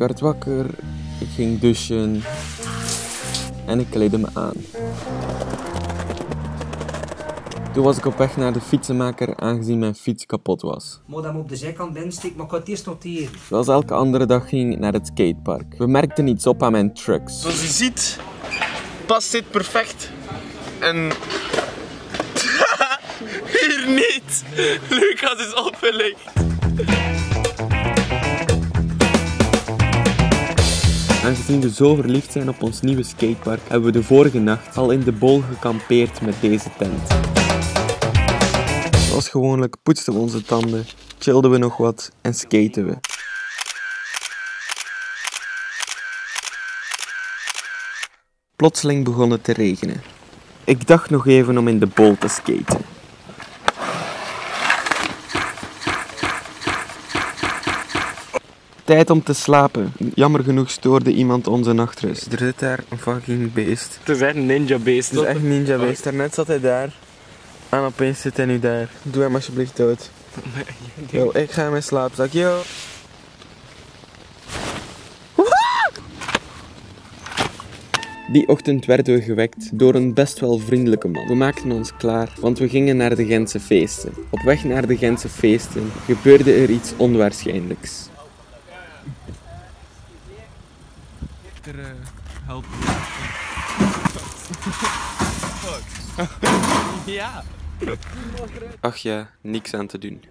werd wakker, ik ging douchen en ik kleedde me aan. Toen was ik op weg naar de fietsenmaker aangezien mijn fiets kapot was. Moet hem op de zijkant binnensteken, maar ik ga het eerst noteren. Zoals elke andere dag ging ik naar het skatepark. We merkten iets op aan mijn trucks. Zoals je ziet, past dit perfect. En hier niet. Lucas is opgelicht. Aangezien we zo verliefd zijn op ons nieuwe skatepark, hebben we de vorige nacht al in de bol gekampeerd met deze tent. Zoals gewoonlijk poetsten we onze tanden, chillden we nog wat en skaten we. Plotseling begon het te regenen. Ik dacht nog even om in de bol te skaten. Tijd om te slapen. Jammer genoeg stoorde iemand onze nachtrust. Er zit daar een fucking beest. Het is echt een ninja beest. Het is echt ninja beest. Daarnet zat hij daar. En opeens zit hij nu daar. Doe hem alsjeblieft dood. Yo, ik ga in mijn slaapzak. Yo. Die ochtend werden we gewekt door een best wel vriendelijke man. We maakten ons klaar, want we gingen naar de Gentse feesten. Op weg naar de Gentse feesten gebeurde er iets onwaarschijnlijks. Er, uh, help. ja. Ach ja, niks aan te doen.